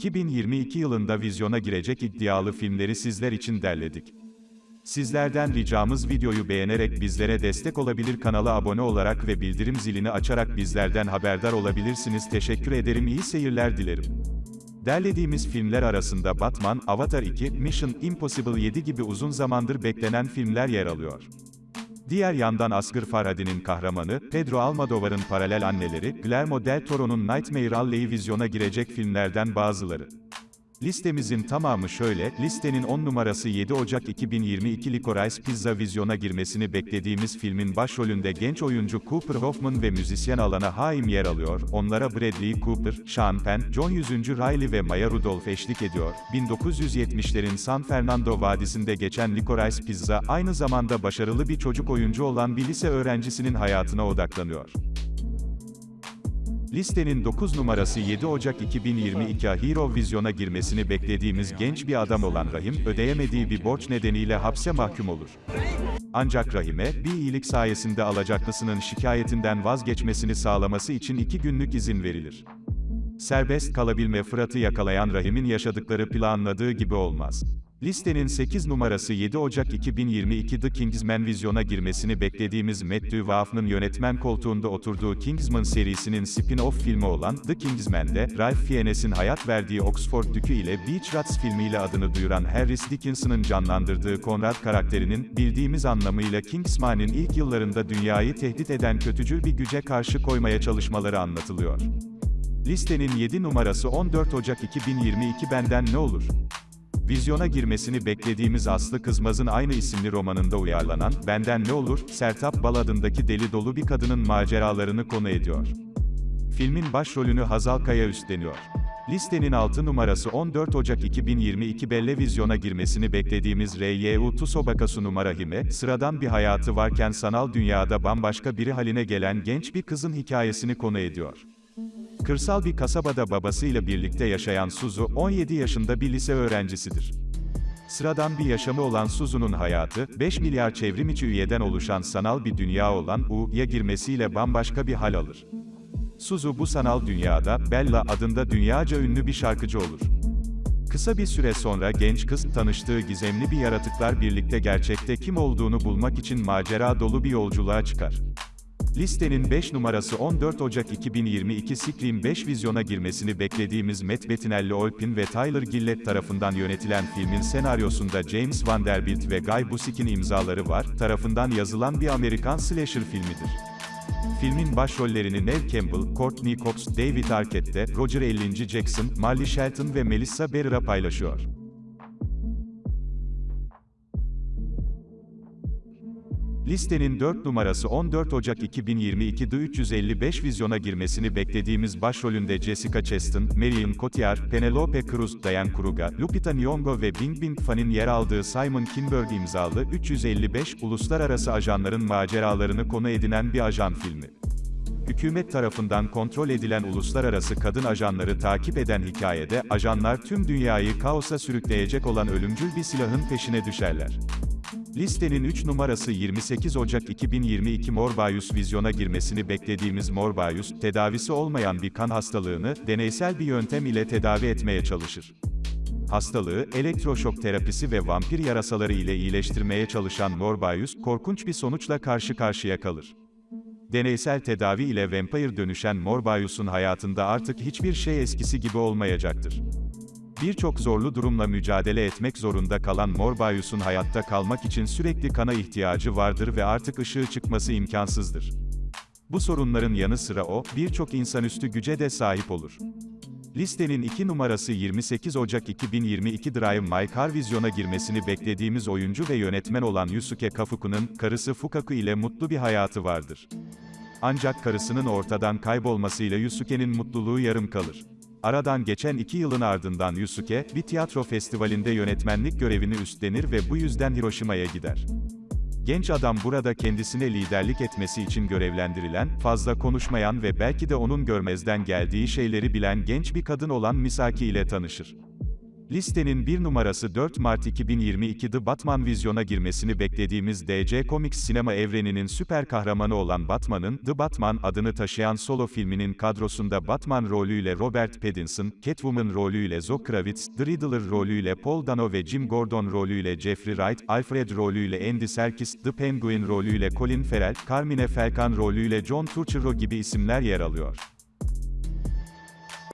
2022 yılında vizyona girecek iddialı filmleri sizler için derledik. Sizlerden ricamız videoyu beğenerek bizlere destek olabilir kanala abone olarak ve bildirim zilini açarak bizlerden haberdar olabilirsiniz. Teşekkür ederim iyi seyirler dilerim. Derlediğimiz filmler arasında Batman, Avatar 2, Mission Impossible 7 gibi uzun zamandır beklenen filmler yer alıyor. Diğer yandan Asghar Farhadi'nin kahramanı, Pedro Almodovar'ın paralel anneleri, Guillermo del Toro'nun Nightmare Alley vizyona girecek filmlerden bazıları. Listemizin tamamı şöyle, listenin 10 numarası 7 Ocak 2022 Licorice Pizza vizyona girmesini beklediğimiz filmin başrolünde genç oyuncu Cooper Hoffman ve müzisyen Alana Haim yer alıyor, onlara Bradley Cooper, Sean Penn, John 100. Reilly ve Maya Rudolph eşlik ediyor. 1970'lerin San Fernando Vadisi'nde geçen Licorice Pizza, aynı zamanda başarılı bir çocuk oyuncu olan bir lise öğrencisinin hayatına odaklanıyor. Listenin 9 numarası 7 Ocak 2022 Hero vizyona girmesini beklediğimiz genç bir adam olan Rahim, ödeyemediği bir borç nedeniyle hapse mahkum olur. Ancak Rahim'e, bir iyilik sayesinde alacaklısının şikayetinden vazgeçmesini sağlaması için iki günlük izin verilir. Serbest kalabilme Fırat'ı yakalayan Rahim'in yaşadıkları planladığı gibi olmaz. Listenin 8 numarası 7 Ocak 2022 The Kingsman vizyona girmesini beklediğimiz Matt Duvaff'ın yönetmen koltuğunda oturduğu Kingsman serisinin spin-off filmi olan The Kingsman'de, Ralph Fiennes'in hayat verdiği Oxford Dükü ile Beach Rats filmiyle adını duyuran Harris Dickinson'ın canlandırdığı Conrad karakterinin, bildiğimiz anlamıyla Kingsman'in ilk yıllarında dünyayı tehdit eden kötücül bir güce karşı koymaya çalışmaları anlatılıyor. Listenin 7 numarası 14 Ocak 2022 Benden Ne Olur? Vizyona girmesini beklediğimiz Aslı Kızmaz'ın aynı isimli romanında uyarlanan, Benden Ne Olur, Sertap Bal adındaki deli dolu bir kadının maceralarını konu ediyor. Filmin başrolünü Hazal Kaya üstleniyor. Listenin 6 numarası 14 Ocak 2022 Belle vizyona girmesini beklediğimiz R.Y.U. Tsusobakasu numara Hime, sıradan bir hayatı varken sanal dünyada bambaşka biri haline gelen genç bir kızın hikayesini konu ediyor. Kırsal bir kasabada babasıyla birlikte yaşayan Suzu, 17 yaşında bir lise öğrencisidir. Sıradan bir yaşamı olan Suzu'nun hayatı, 5 milyar çevrim içi üyeden oluşan sanal bir dünya olan U'ya girmesiyle bambaşka bir hal alır. Suzu bu sanal dünyada, Bella adında dünyaca ünlü bir şarkıcı olur. Kısa bir süre sonra genç kız, tanıştığı gizemli bir yaratıklar birlikte gerçekte kim olduğunu bulmak için macera dolu bir yolculuğa çıkar. Listenin 5 numarası 14 Ocak 2022 Scream 5 vizyona girmesini beklediğimiz Matt Bettinelli Olpin ve Tyler Gillett tarafından yönetilen filmin senaryosunda James Vanderbilt ve Guy Busick'in imzaları var, tarafından yazılan bir Amerikan slasher filmidir. Filmin başrollerini Neve Campbell, Courtney Cox, David Arquette, Roger Ellinci Jackson, Marley Shelton ve Melissa Barrera paylaşıyor. Listenin 4 numarası 14 Ocak 2022'de 355 vizyona girmesini beklediğimiz başrolünde Jessica Chastain, Marion Cotillard, Penelope Cruz, Diane Kruga, Lupita Nyong'o ve Bing Bing Fan'in yer aldığı Simon Kinberg imzalı 355 uluslararası ajanların maceralarını konu edinen bir ajan filmi. Hükümet tarafından kontrol edilen uluslararası kadın ajanları takip eden hikayede, ajanlar tüm dünyayı kaosa sürükleyecek olan ölümcül bir silahın peşine düşerler. Listenin 3 numarası 28 Ocak 2022 Morbius vizyona girmesini beklediğimiz Morbius, tedavisi olmayan bir kan hastalığını, deneysel bir yöntem ile tedavi etmeye çalışır. Hastalığı, elektroşok terapisi ve vampir yarasaları ile iyileştirmeye çalışan Morbius, korkunç bir sonuçla karşı karşıya kalır. Deneysel tedavi ile vampire dönüşen Morbius'un hayatında artık hiçbir şey eskisi gibi olmayacaktır. Birçok zorlu durumla mücadele etmek zorunda kalan Morbius'un hayatta kalmak için sürekli kana ihtiyacı vardır ve artık ışığı çıkması imkansızdır. Bu sorunların yanı sıra o, birçok insanüstü güce de sahip olur. Listenin 2 numarası 28 Ocak 2022 Drive My Car vizyona girmesini beklediğimiz oyuncu ve yönetmen olan Yusuke Kafuku'nun, karısı Fukaku ile mutlu bir hayatı vardır. Ancak karısının ortadan kaybolmasıyla Yusuke'nin mutluluğu yarım kalır. Aradan geçen iki yılın ardından Yusuke, bir tiyatro festivalinde yönetmenlik görevini üstlenir ve bu yüzden Hiroşima'ya gider. Genç adam burada kendisine liderlik etmesi için görevlendirilen, fazla konuşmayan ve belki de onun görmezden geldiği şeyleri bilen genç bir kadın olan Misaki ile tanışır. Listenin bir numarası 4 Mart 2022 The Batman vizyona girmesini beklediğimiz DC Comics sinema evreninin süper kahramanı olan Batman'ın, The Batman adını taşıyan solo filminin kadrosunda Batman rolüyle Robert Pattinson, Catwoman rolüyle Zoe Kravitz, The Riddler rolüyle Paul Dano ve Jim Gordon rolüyle Jeffrey Wright, Alfred rolüyle Andy Serkis, The Penguin rolüyle Colin Farrell, Carmine Falcon rolüyle John Turturro gibi isimler yer alıyor.